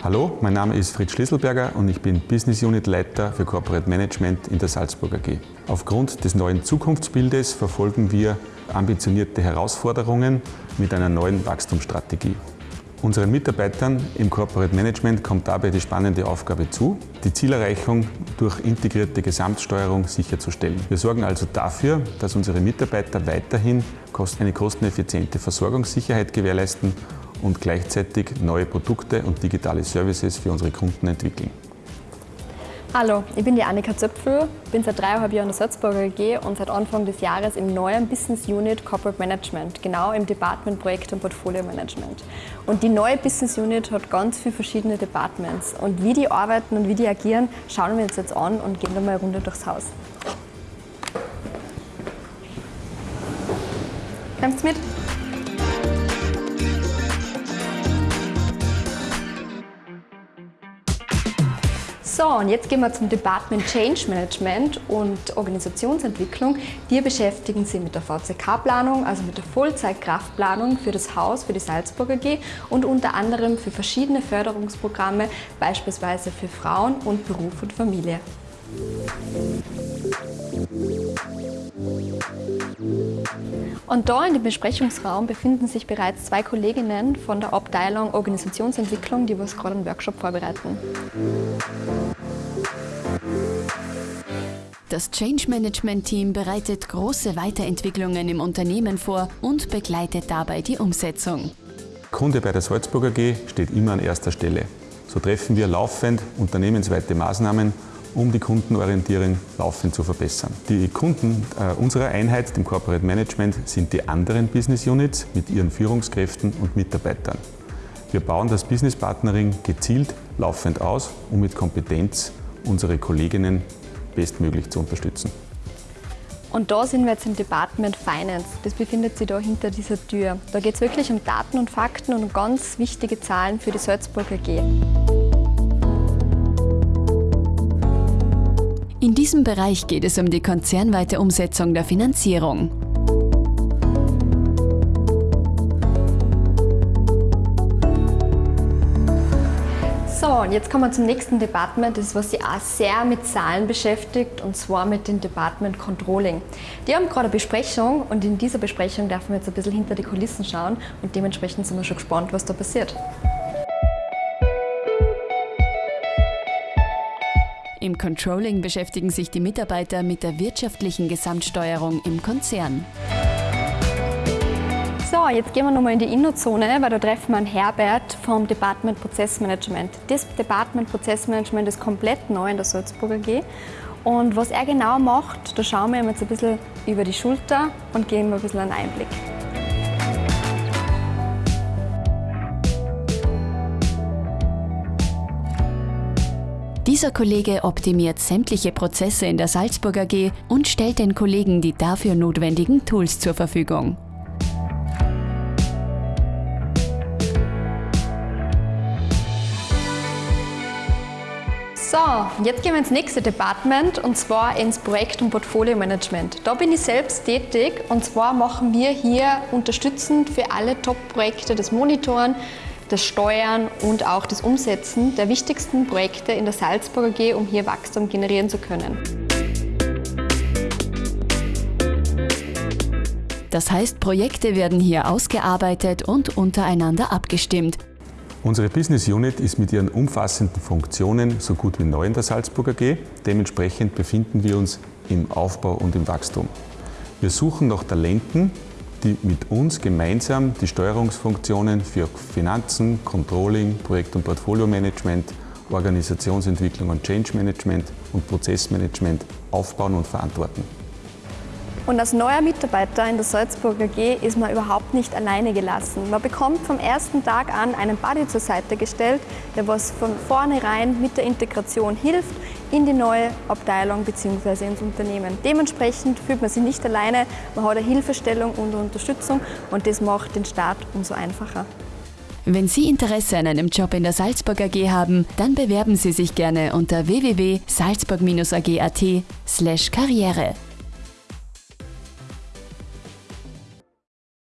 Hallo, mein Name ist Fritz Schlüsselberger und ich bin Business Unit Leiter für Corporate Management in der Salzburg AG. Aufgrund des neuen Zukunftsbildes verfolgen wir ambitionierte Herausforderungen mit einer neuen Wachstumsstrategie. Unseren Mitarbeitern im Corporate Management kommt dabei die spannende Aufgabe zu, die Zielerreichung durch integrierte Gesamtsteuerung sicherzustellen. Wir sorgen also dafür, dass unsere Mitarbeiter weiterhin eine kosteneffiziente Versorgungssicherheit gewährleisten und gleichzeitig neue Produkte und digitale Services für unsere Kunden entwickeln. Hallo, ich bin die Annika Zöpfel, bin seit dreieinhalb Jahren in der Salzburger AG und seit Anfang des Jahres im neuen Business Unit Corporate Management, genau im Department Projekt und Portfolio Management. Und die neue Business Unit hat ganz viele verschiedene Departments und wie die arbeiten und wie die agieren, schauen wir uns jetzt an und gehen da mal eine Runde durchs Haus. Kommt's mit? So, und jetzt gehen wir zum Department Change Management und Organisationsentwicklung. Wir beschäftigen sich mit der VCK-Planung, also mit der Vollzeitkraftplanung für das Haus, für die Salzburger AG und unter anderem für verschiedene Förderungsprogramme, beispielsweise für Frauen und Beruf und Familie. Und da in dem Besprechungsraum befinden sich bereits zwei Kolleginnen von der Abteilung Organisationsentwicklung, die was gerade einen Workshop vorbereiten. Das Change Management Team bereitet große Weiterentwicklungen im Unternehmen vor und begleitet dabei die Umsetzung. Kunde bei der Salzburger AG steht immer an erster Stelle. So treffen wir laufend unternehmensweite Maßnahmen, um die Kundenorientierung laufend zu verbessern. Die Kunden äh, unserer Einheit, dem Corporate Management, sind die anderen Business Units mit ihren Führungskräften und Mitarbeitern. Wir bauen das Business Partnering gezielt laufend aus, um mit Kompetenz unsere Kolleginnen bestmöglich zu unterstützen. Und da sind wir jetzt im Department Finance. Das befindet sich da hinter dieser Tür. Da geht es wirklich um Daten und Fakten und um ganz wichtige Zahlen für die Salzburger AG. Diesem Bereich geht es um die konzernweite Umsetzung der Finanzierung. So, und jetzt kommen wir zum nächsten Department, das was sich auch sehr mit Zahlen beschäftigt, und zwar mit dem Department Controlling. Die haben gerade eine Besprechung und in dieser Besprechung dürfen wir jetzt ein bisschen hinter die Kulissen schauen und dementsprechend sind wir schon gespannt, was da passiert. Im Controlling beschäftigen sich die Mitarbeiter mit der wirtschaftlichen Gesamtsteuerung im Konzern. So, jetzt gehen wir nochmal in die Innozone, weil da treffen wir Herbert vom Department Prozessmanagement. Das Department Prozessmanagement ist komplett neu in der Salzburger AG. Und was er genau macht, da schauen wir ihm jetzt ein bisschen über die Schulter und geben ein bisschen einen Einblick. Dieser Kollege optimiert sämtliche Prozesse in der Salzburg AG und stellt den Kollegen die dafür notwendigen Tools zur Verfügung. So, jetzt gehen wir ins nächste Department und zwar ins Projekt- und Portfolio-Management. Da bin ich selbst tätig und zwar machen wir hier unterstützend für alle Top-Projekte das Monitoren, das Steuern und auch das Umsetzen der wichtigsten Projekte in der Salzburger AG, um hier Wachstum generieren zu können. Das heißt, Projekte werden hier ausgearbeitet und untereinander abgestimmt. Unsere Business Unit ist mit ihren umfassenden Funktionen so gut wie neu in der Salzburger AG. Dementsprechend befinden wir uns im Aufbau und im Wachstum. Wir suchen nach Talenten, die mit uns gemeinsam die Steuerungsfunktionen für Finanzen, Controlling, Projekt- und Portfolio-Management, Organisationsentwicklung und Change Management und Prozessmanagement aufbauen und verantworten. Und als neuer Mitarbeiter in der Salzburger AG ist man überhaupt nicht alleine gelassen. Man bekommt vom ersten Tag an einen Buddy zur Seite gestellt, der was von vornherein mit der Integration hilft in die neue Abteilung bzw. ins Unternehmen. Dementsprechend fühlt man sich nicht alleine, man hat eine Hilfestellung und Unterstützung und das macht den Start umso einfacher. Wenn Sie Interesse an einem Job in der Salzburg AG haben, dann bewerben Sie sich gerne unter www.salzburg-ag.at/karriere.